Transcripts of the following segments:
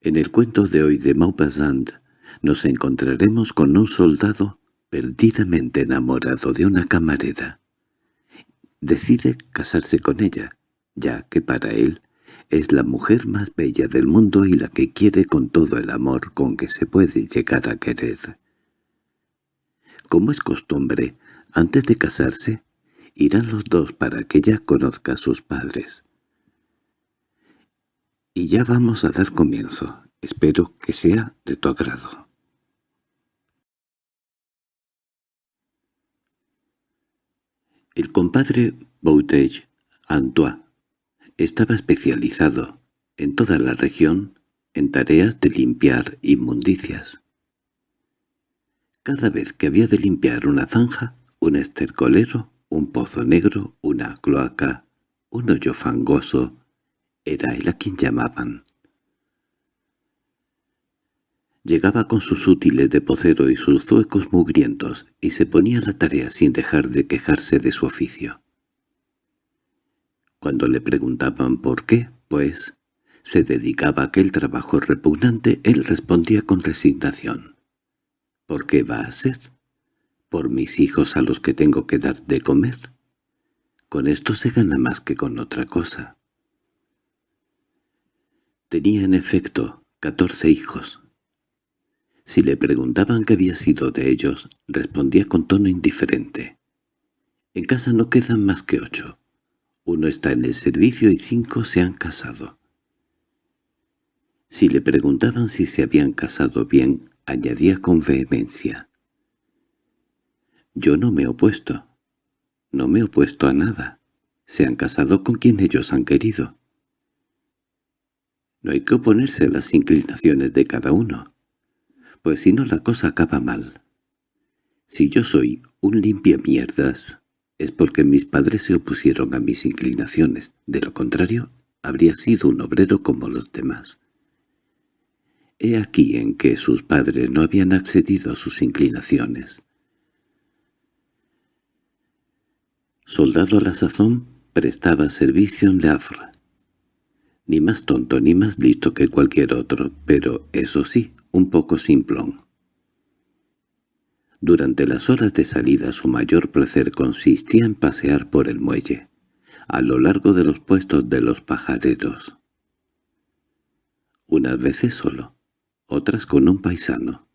En el cuento de hoy de Maupassant nos encontraremos con un soldado perdidamente enamorado de una camarera. Decide casarse con ella, ya que para él es la mujer más bella del mundo y la que quiere con todo el amor con que se puede llegar a querer. Como es costumbre, antes de casarse, irán los dos para que ella conozca a sus padres. Y ya vamos a dar comienzo. Espero que sea de tu agrado. El compadre Bouteille, Antoine, estaba especializado, en toda la región, en tareas de limpiar inmundicias. Cada vez que había de limpiar una zanja, un estercolero, un pozo negro, una cloaca, un hoyo fangoso, era él a quien llamaban. Llegaba con sus útiles de pocero y sus zuecos mugrientos, y se ponía a la tarea sin dejar de quejarse de su oficio. Cuando le preguntaban por qué, pues, se dedicaba a aquel trabajo repugnante, él respondía con resignación. —¿Por qué va a ser? ¿Por mis hijos a los que tengo que dar de comer? Con esto se gana más que con otra cosa. Tenía en efecto catorce hijos. Si le preguntaban qué había sido de ellos, respondía con tono indiferente. En casa no quedan más que ocho. Uno está en el servicio y cinco se han casado. Si le preguntaban si se habían casado bien, añadía con vehemencia. Yo no me he opuesto. No me he opuesto a nada. Se han casado con quien ellos han querido. No hay que oponerse a las inclinaciones de cada uno, pues si no la cosa acaba mal. Si yo soy un limpia mierdas, es porque mis padres se opusieron a mis inclinaciones, de lo contrario habría sido un obrero como los demás. He aquí en que sus padres no habían accedido a sus inclinaciones. Soldado a la sazón, prestaba servicio en Le Havre, ni más tonto ni más listo que cualquier otro, pero eso sí, un poco simplón. Durante las horas de salida su mayor placer consistía en pasear por el muelle, a lo largo de los puestos de los pajareros. Unas veces solo, otras con un paisano.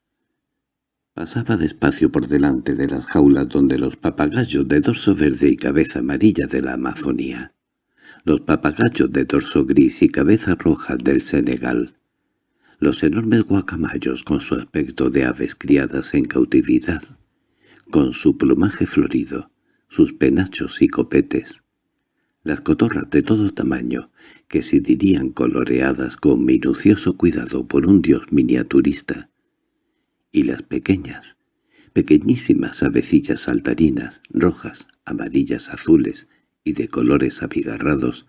Pasaba despacio por delante de las jaulas donde los papagayos de dorso verde y cabeza amarilla de la Amazonía los papagayos de dorso gris y cabeza roja del Senegal, los enormes guacamayos con su aspecto de aves criadas en cautividad, con su plumaje florido, sus penachos y copetes, las cotorras de todo tamaño, que se dirían coloreadas con minucioso cuidado por un dios miniaturista, y las pequeñas, pequeñísimas avecillas saltarinas, rojas, amarillas, azules, y de colores abigarrados,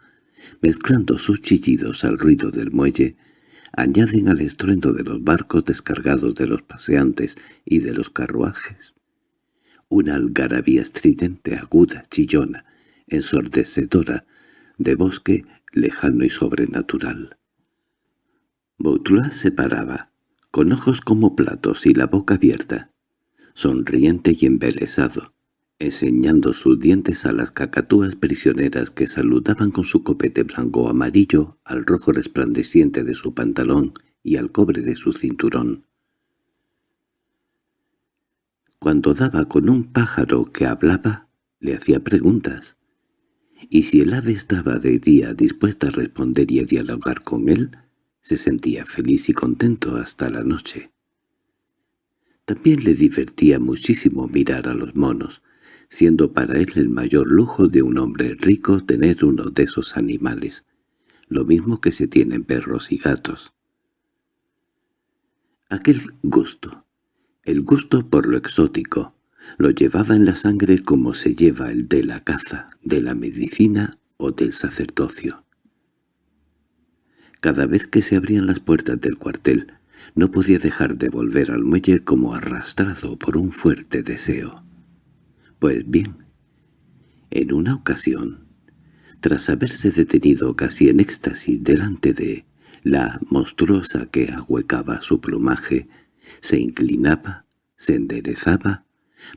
mezclando sus chillidos al ruido del muelle, añaden al estruendo de los barcos descargados de los paseantes y de los carruajes una algarabía estridente, aguda, chillona, ensordecedora, de bosque lejano y sobrenatural. Bautulá se paraba, con ojos como platos y la boca abierta, sonriente y embelesado, enseñando sus dientes a las cacatúas prisioneras que saludaban con su copete blanco amarillo al rojo resplandeciente de su pantalón y al cobre de su cinturón. Cuando daba con un pájaro que hablaba, le hacía preguntas, y si el ave estaba de día dispuesta a responder y a dialogar con él, se sentía feliz y contento hasta la noche. También le divertía muchísimo mirar a los monos, siendo para él el mayor lujo de un hombre rico tener uno de esos animales, lo mismo que se tienen perros y gatos. Aquel gusto, el gusto por lo exótico, lo llevaba en la sangre como se lleva el de la caza, de la medicina o del sacerdocio. Cada vez que se abrían las puertas del cuartel, no podía dejar de volver al muelle como arrastrado por un fuerte deseo. Pues bien, en una ocasión, tras haberse detenido casi en éxtasis delante de La monstruosa que ahuecaba su plumaje se inclinaba, se enderezaba,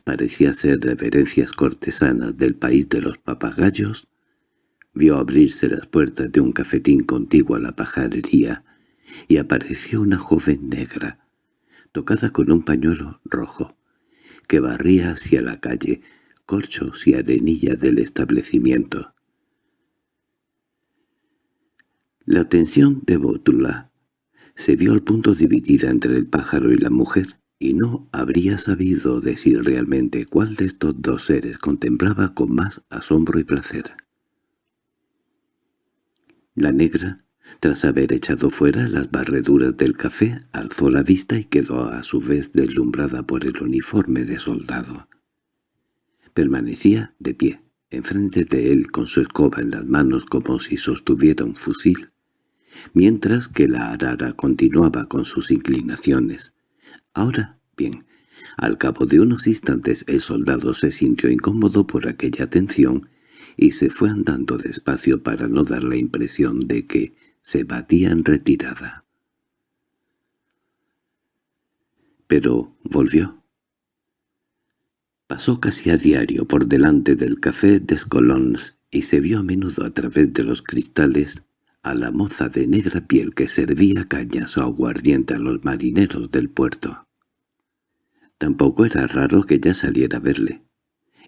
parecía hacer reverencias cortesanas del país de los papagayos, vio abrirse las puertas de un cafetín contiguo a la pajarería y apareció una joven negra, tocada con un pañuelo rojo, que barría hacia la calle, corchos y arenilla del establecimiento. La atención de Bótula se vio al punto dividida entre el pájaro y la mujer, y no habría sabido decir realmente cuál de estos dos seres contemplaba con más asombro y placer. La negra, tras haber echado fuera las barreduras del café, alzó la vista y quedó a su vez deslumbrada por el uniforme de soldado. Permanecía de pie, enfrente de él con su escoba en las manos como si sostuviera un fusil, mientras que la arara continuaba con sus inclinaciones. Ahora, bien, al cabo de unos instantes el soldado se sintió incómodo por aquella atención y se fue andando despacio para no dar la impresión de que se batía en retirada. Pero volvió. Pasó casi a diario por delante del café Colons y se vio a menudo a través de los cristales a la moza de negra piel que servía cañas o aguardiente a los marineros del puerto. Tampoco era raro que ya saliera a verle,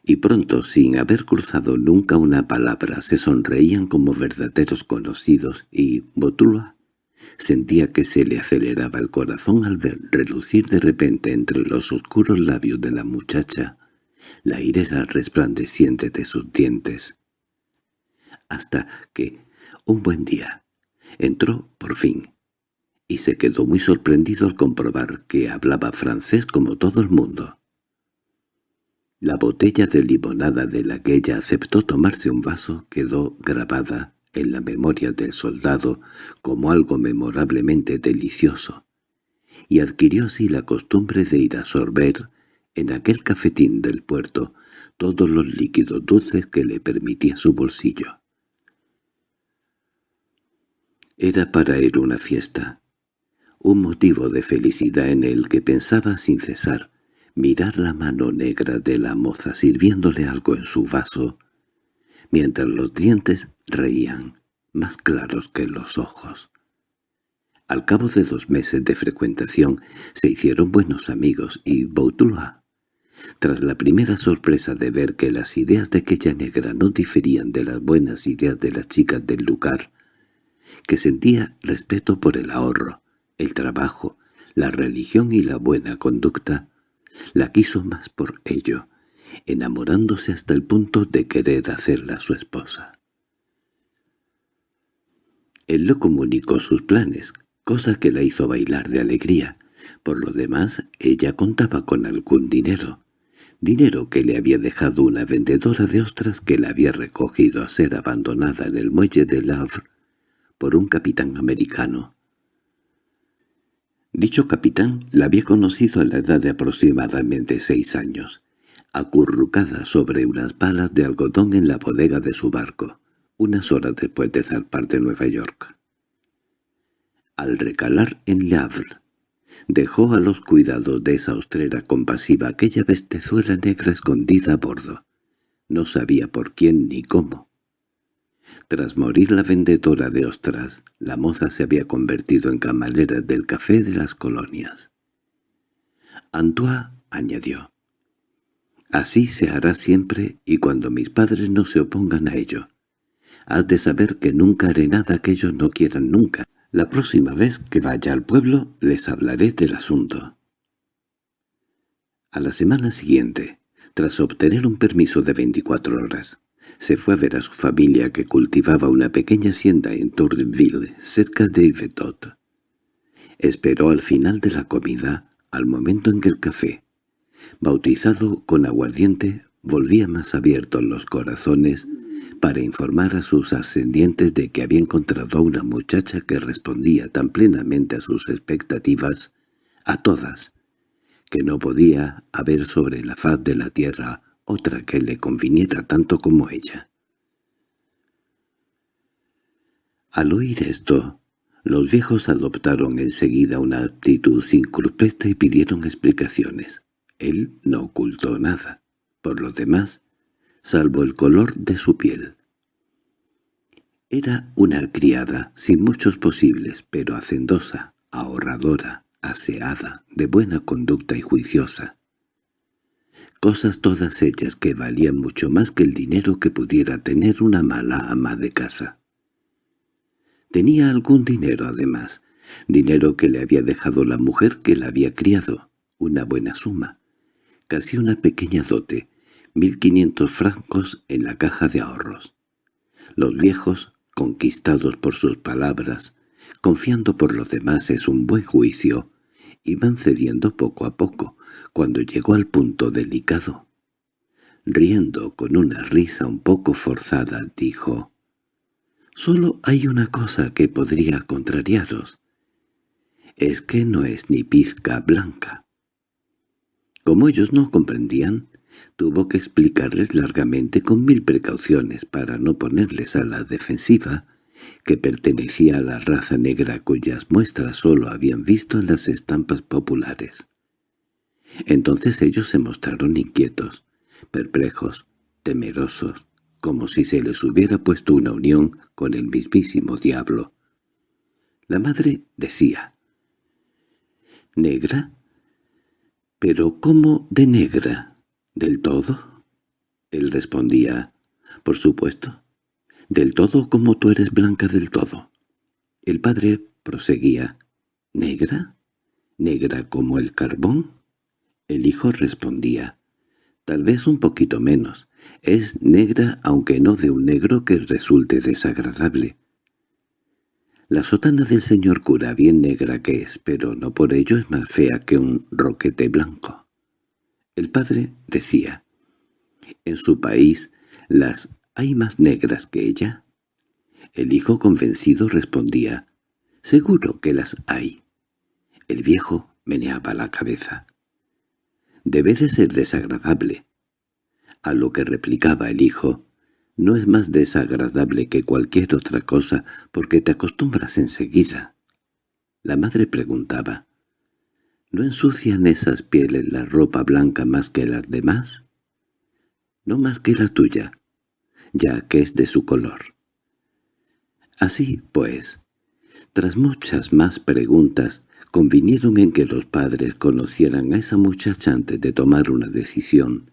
y pronto, sin haber cruzado nunca una palabra, se sonreían como verdaderos conocidos y Botula sentía que se le aceleraba el corazón al ver relucir de repente entre los oscuros labios de la muchacha la irera resplandeciente de sus dientes. Hasta que, un buen día. Entró, por fin, y se quedó muy sorprendido al comprobar que hablaba francés como todo el mundo. La botella de limonada de la que ella aceptó tomarse un vaso quedó grabada en la memoria del soldado como algo memorablemente delicioso, y adquirió así la costumbre de ir a sorber en aquel cafetín del puerto todos los líquidos dulces que le permitía su bolsillo. Era para él una fiesta, un motivo de felicidad en el que pensaba sin cesar, mirar la mano negra de la moza sirviéndole algo en su vaso, mientras los dientes reían, más claros que los ojos. Al cabo de dos meses de frecuentación se hicieron buenos amigos y Bautulá, tras la primera sorpresa de ver que las ideas de aquella negra no diferían de las buenas ideas de las chicas del lugar, que sentía respeto por el ahorro, el trabajo, la religión y la buena conducta, la quiso más por ello, enamorándose hasta el punto de querer hacerla su esposa. Él lo comunicó sus planes, cosa que la hizo bailar de alegría. Por lo demás, ella contaba con algún dinero, dinero que le había dejado una vendedora de ostras que la había recogido a ser abandonada en el muelle de Havre por un capitán americano. Dicho capitán la había conocido a la edad de aproximadamente seis años, acurrucada sobre unas palas de algodón en la bodega de su barco, unas horas después de zarpar de Nueva York. Al recalar en Le Havre, dejó a los cuidados de esa ostrera compasiva aquella bestezuela negra escondida a bordo. No sabía por quién ni cómo. Tras morir la vendedora de ostras, la moza se había convertido en camarera del café de las colonias. Antoine añadió, «Así se hará siempre y cuando mis padres no se opongan a ello. Has de saber que nunca haré nada que ellos no quieran nunca. La próxima vez que vaya al pueblo les hablaré del asunto». A la semana siguiente, tras obtener un permiso de 24 horas, se fue a ver a su familia que cultivaba una pequeña hacienda en Tourneville, cerca de Yvetot. Esperó al final de la comida, al momento en que el café, bautizado con aguardiente, volvía más abiertos los corazones para informar a sus ascendientes de que había encontrado a una muchacha que respondía tan plenamente a sus expectativas, a todas, que no podía haber sobre la faz de la tierra otra que le conviniera tanto como ella. Al oír esto, Los viejos adoptaron enseguida una actitud incruspeta y pidieron explicaciones. Él no ocultó nada. Por lo demás, salvo el color de su piel. Era una criada, sin muchos posibles, pero hacendosa, ahorradora, aseada, de buena conducta y juiciosa. Cosas todas ellas que valían mucho más que el dinero que pudiera tener una mala ama de casa. Tenía algún dinero además, dinero que le había dejado la mujer que la había criado, una buena suma, casi una pequeña dote, mil quinientos francos en la caja de ahorros. Los viejos, conquistados por sus palabras, confiando por los demás en un buen juicio, iban cediendo poco a poco, cuando llegó al punto delicado. Riendo con una risa un poco forzada, dijo, «Solo hay una cosa que podría contrariaros. Es que no es ni pizca blanca». Como ellos no comprendían, tuvo que explicarles largamente con mil precauciones para no ponerles a la defensiva, que pertenecía a la raza negra cuyas muestras sólo habían visto en las estampas populares. Entonces ellos se mostraron inquietos, perplejos, temerosos, como si se les hubiera puesto una unión con el mismísimo diablo. La madre decía, «¿Negra? ¿Pero cómo de negra? ¿Del todo?» Él respondía, «Por supuesto, del todo como tú eres blanca del todo». El padre proseguía, «¿Negra? ¿Negra como el carbón?» El hijo respondía, «Tal vez un poquito menos. Es negra aunque no de un negro que resulte desagradable». La sotana del señor cura bien negra que es, pero no por ello es más fea que un roquete blanco. El padre decía, «¿En su país las hay más negras que ella?» El hijo convencido respondía, «Seguro que las hay». El viejo meneaba la cabeza. «Debe de ser desagradable». A lo que replicaba el hijo, «No es más desagradable que cualquier otra cosa porque te acostumbras enseguida». La madre preguntaba, ¿No ensucian esas pieles la ropa blanca más que las demás? No más que la tuya, ya que es de su color. Así, pues, tras muchas más preguntas, convinieron en que los padres conocieran a esa muchacha antes de tomar una decisión,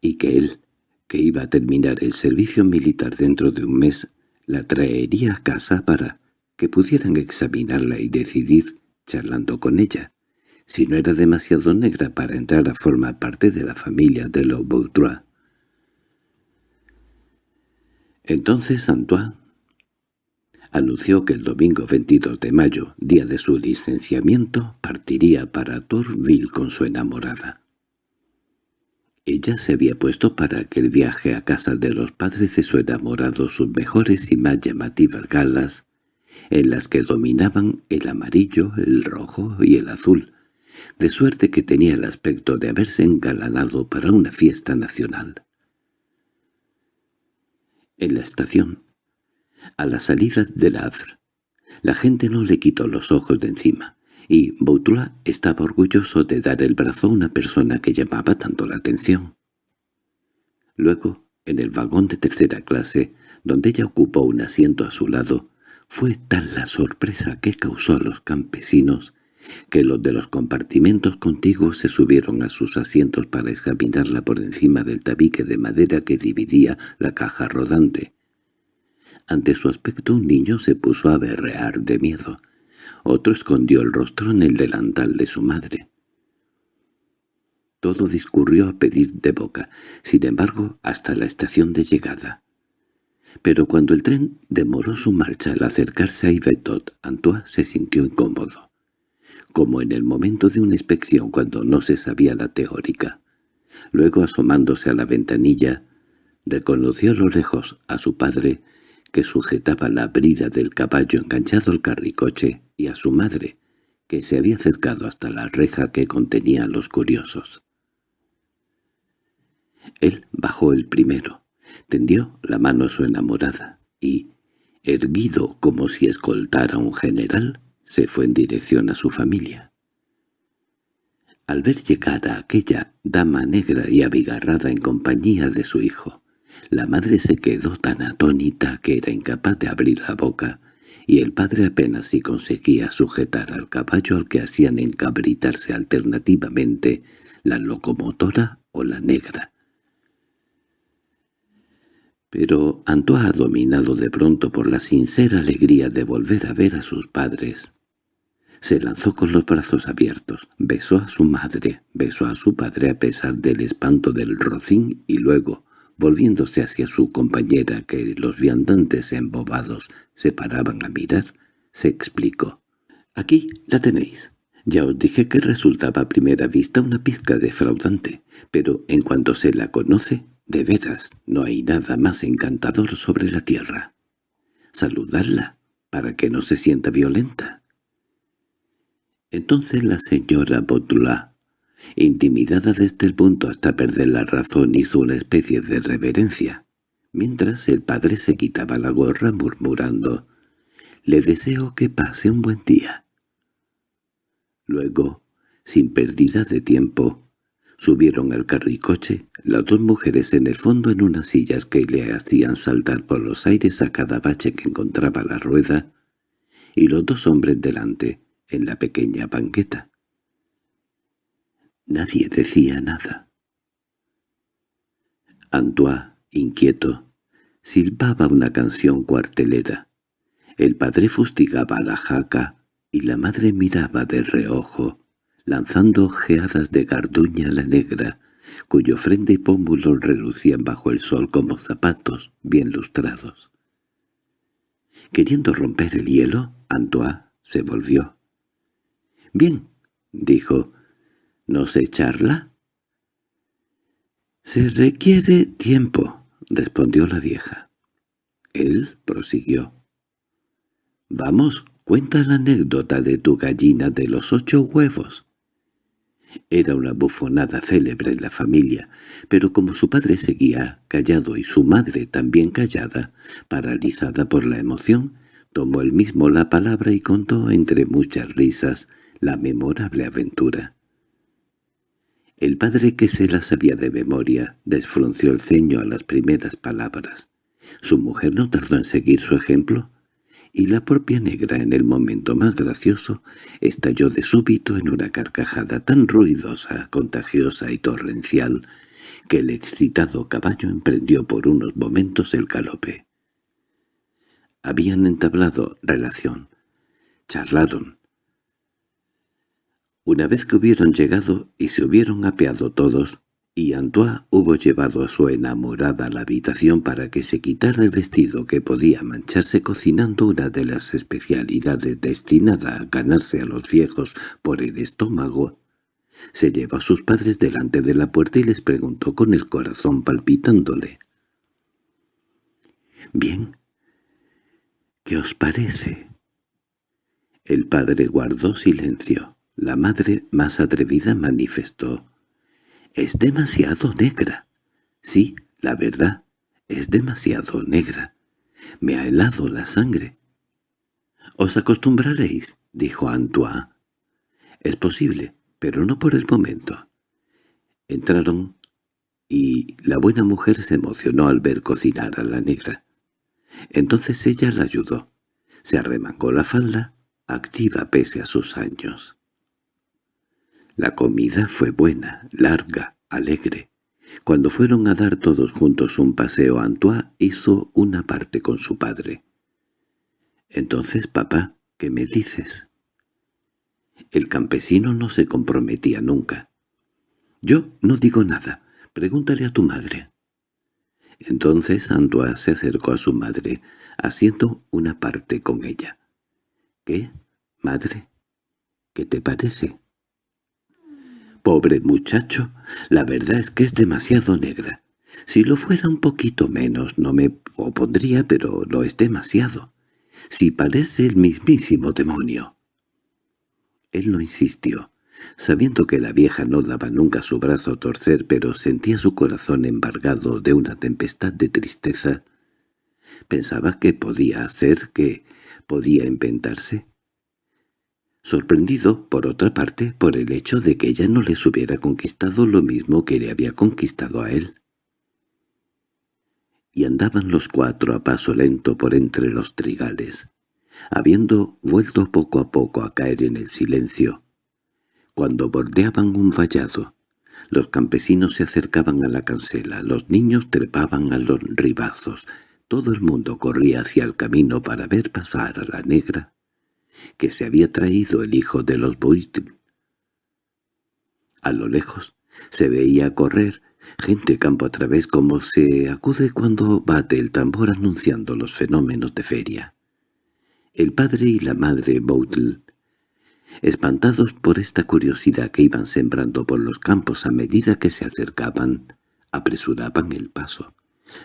y que él, que iba a terminar el servicio militar dentro de un mes, la traería a casa para que pudieran examinarla y decidir, charlando con ella si no era demasiado negra para entrar a formar parte de la familia de los. Entonces Antoine anunció que el domingo 22 de mayo, día de su licenciamiento, partiría para Tourville con su enamorada. Ella se había puesto para aquel viaje a casa de los padres de su enamorado sus mejores y más llamativas galas, en las que dominaban el amarillo, el rojo y el azul, de suerte que tenía el aspecto de haberse engalanado para una fiesta nacional. En la estación, a la salida del Havre, la gente no le quitó los ojos de encima, y Boutrois estaba orgulloso de dar el brazo a una persona que llamaba tanto la atención. Luego, en el vagón de tercera clase, donde ella ocupó un asiento a su lado, fue tal la sorpresa que causó a los campesinos que los de los compartimentos contiguos se subieron a sus asientos para examinarla por encima del tabique de madera que dividía la caja rodante. Ante su aspecto un niño se puso a berrear de miedo. Otro escondió el rostro en el delantal de su madre. Todo discurrió a pedir de boca, sin embargo, hasta la estación de llegada. Pero cuando el tren demoró su marcha al acercarse a Ivetot, Antoine se sintió incómodo como en el momento de una inspección cuando no se sabía la teórica. Luego, asomándose a la ventanilla, reconoció a lo lejos a su padre, que sujetaba la brida del caballo enganchado al carricoche, y a su madre, que se había acercado hasta la reja que contenía a los curiosos. Él bajó el primero, tendió la mano a su enamorada, y, erguido como si escoltara a un general, se fue en dirección a su familia. Al ver llegar a aquella dama negra y abigarrada en compañía de su hijo, la madre se quedó tan atónita que era incapaz de abrir la boca, y el padre apenas si conseguía sujetar al caballo al que hacían encabritarse alternativamente la locomotora o la negra. Pero Antoine, dominado de pronto por la sincera alegría de volver a ver a sus padres, se lanzó con los brazos abiertos, besó a su madre, besó a su padre a pesar del espanto del rocín y luego, volviéndose hacia su compañera que los viandantes embobados se paraban a mirar, se explicó. «Aquí la tenéis. Ya os dije que resultaba a primera vista una pizca defraudante, pero en cuanto se la conoce, de veras, no hay nada más encantador sobre la tierra. Saludarla, para que no se sienta violenta». Entonces la señora Botula Intimidada desde el punto hasta perder la razón hizo una especie de reverencia, mientras el padre se quitaba la gorra murmurando «Le deseo que pase un buen día». Luego, sin pérdida de tiempo, subieron al carricoche, las dos mujeres en el fondo en unas sillas que le hacían saltar por los aires a cada bache que encontraba la rueda, y los dos hombres delante, en la pequeña banqueta. Nadie decía nada. Antoine, inquieto, silbaba una canción cuartelera. El padre fustigaba la jaca y la madre miraba de reojo, lanzando ojeadas de garduña a la negra, cuyo frente y pómulos relucían bajo el sol como zapatos bien lustrados. Queriendo romper el hielo, Antoine se volvió. «Bien», dijo, ¿No sé charla? —Se requiere tiempo —respondió la vieja. Él prosiguió. —Vamos, cuenta la anécdota de tu gallina de los ocho huevos. Era una bufonada célebre en la familia, pero como su padre seguía callado y su madre también callada, paralizada por la emoción, tomó él mismo la palabra y contó entre muchas risas la memorable aventura. El padre que se la sabía de memoria desfrunció el ceño a las primeras palabras. Su mujer no tardó en seguir su ejemplo, y la propia negra en el momento más gracioso estalló de súbito en una carcajada tan ruidosa, contagiosa y torrencial que el excitado caballo emprendió por unos momentos el galope. Habían entablado relación, charlaron, una vez que hubieron llegado y se hubieron apeado todos, y Antoine hubo llevado a su enamorada a la habitación para que se quitara el vestido que podía mancharse cocinando una de las especialidades destinada a ganarse a los viejos por el estómago, se llevó a sus padres delante de la puerta y les preguntó con el corazón palpitándole. «Bien, ¿qué os parece?» El padre guardó silencio. La madre más atrevida manifestó. «Es demasiado negra». «Sí, la verdad, es demasiado negra. Me ha helado la sangre». «Os acostumbraréis», dijo Antoine. «Es posible, pero no por el momento». Entraron y la buena mujer se emocionó al ver cocinar a la negra. Entonces ella la ayudó. Se arremangó la falda, activa pese a sus años. La comida fue buena, larga, alegre. Cuando fueron a dar todos juntos un paseo, Antoine hizo una parte con su padre. «Entonces, papá, ¿qué me dices?» El campesino no se comprometía nunca. «Yo no digo nada. Pregúntale a tu madre». Entonces Antoine se acercó a su madre, haciendo una parte con ella. «¿Qué, madre? ¿Qué te parece?» Pobre muchacho, la verdad es que es demasiado negra. Si lo fuera un poquito menos no me opondría, pero lo es demasiado. Si parece el mismísimo demonio. Él no insistió, sabiendo que la vieja no daba nunca su brazo a torcer, pero sentía su corazón embargado de una tempestad de tristeza. Pensaba que podía hacer, que podía inventarse. Sorprendido, por otra parte, por el hecho de que ella no les hubiera conquistado lo mismo que le había conquistado a él. Y andaban los cuatro a paso lento por entre los trigales, habiendo vuelto poco a poco a caer en el silencio. Cuando bordeaban un vallado, los campesinos se acercaban a la cancela, los niños trepaban a los ribazos, todo el mundo corría hacia el camino para ver pasar a la negra que se había traído el hijo de los Boitl. A lo lejos se veía correr gente campo a través como se acude cuando bate el tambor anunciando los fenómenos de feria. El padre y la madre Boutl, espantados por esta curiosidad que iban sembrando por los campos a medida que se acercaban, apresuraban el paso,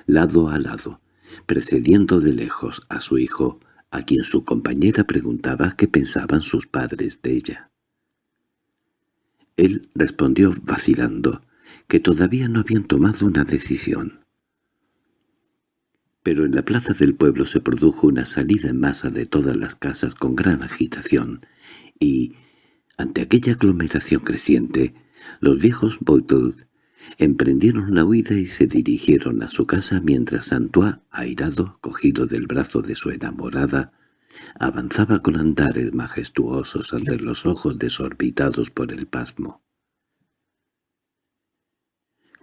lado a lado, precediendo de lejos a su hijo, a quien su compañera preguntaba qué pensaban sus padres de ella. Él respondió vacilando que todavía no habían tomado una decisión. Pero en la plaza del pueblo se produjo una salida en masa de todas las casas con gran agitación, y, ante aquella aglomeración creciente, los viejos Boitl Emprendieron la huida y se dirigieron a su casa mientras Santois, airado, cogido del brazo de su enamorada, avanzaba con andares majestuosos ante los ojos desorbitados por el pasmo.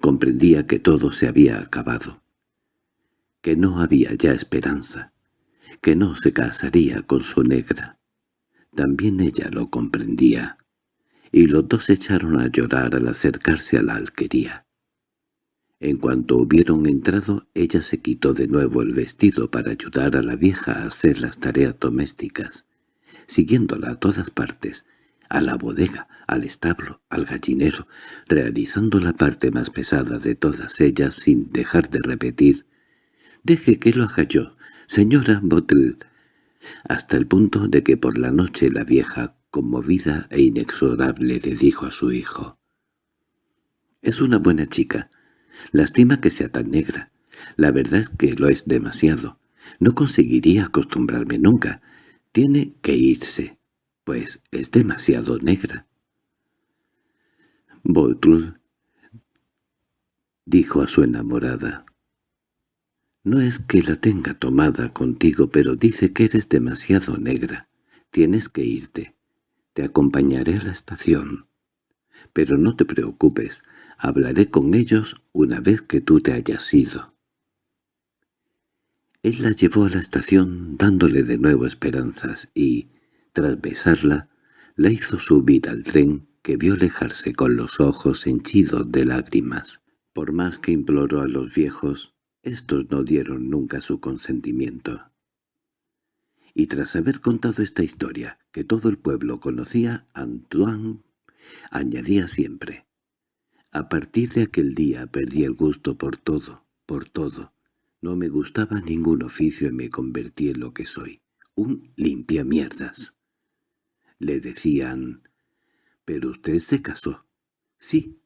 Comprendía que todo se había acabado, que no había ya esperanza, que no se casaría con su negra. También ella lo comprendía y los dos echaron a llorar al acercarse a la alquería. En cuanto hubieron entrado, ella se quitó de nuevo el vestido para ayudar a la vieja a hacer las tareas domésticas, siguiéndola a todas partes, a la bodega, al establo, al gallinero, realizando la parte más pesada de todas ellas sin dejar de repetir «Deje que lo haga yo, señora Bottle», hasta el punto de que por la noche la vieja conmovida e inexorable le dijo a su hijo. «Es una buena chica. Lástima que sea tan negra. La verdad es que lo es demasiado. No conseguiría acostumbrarme nunca. Tiene que irse, pues es demasiado negra». Botrul dijo a su enamorada. «No es que la tenga tomada contigo, pero dice que eres demasiado negra. Tienes que irte. Te acompañaré a la estación. Pero no te preocupes, hablaré con ellos una vez que tú te hayas ido. Él la llevó a la estación dándole de nuevo esperanzas y, tras besarla, la hizo subir al tren que vio alejarse con los ojos henchidos de lágrimas. Por más que imploró a los viejos, estos no dieron nunca su consentimiento y tras haber contado esta historia, que todo el pueblo conocía, Antoine añadía siempre, «A partir de aquel día perdí el gusto por todo, por todo. No me gustaba ningún oficio y me convertí en lo que soy, un limpiamierdas». Le decían, «¿Pero usted se casó?» «Sí,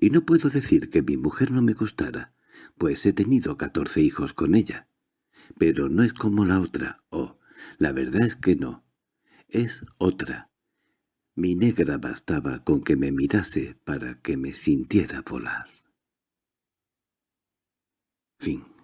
y no puedo decir que mi mujer no me gustara, pues he tenido catorce hijos con ella. Pero no es como la otra, oh, la verdad es que no. Es otra. Mi negra bastaba con que me mirase para que me sintiera volar. Fin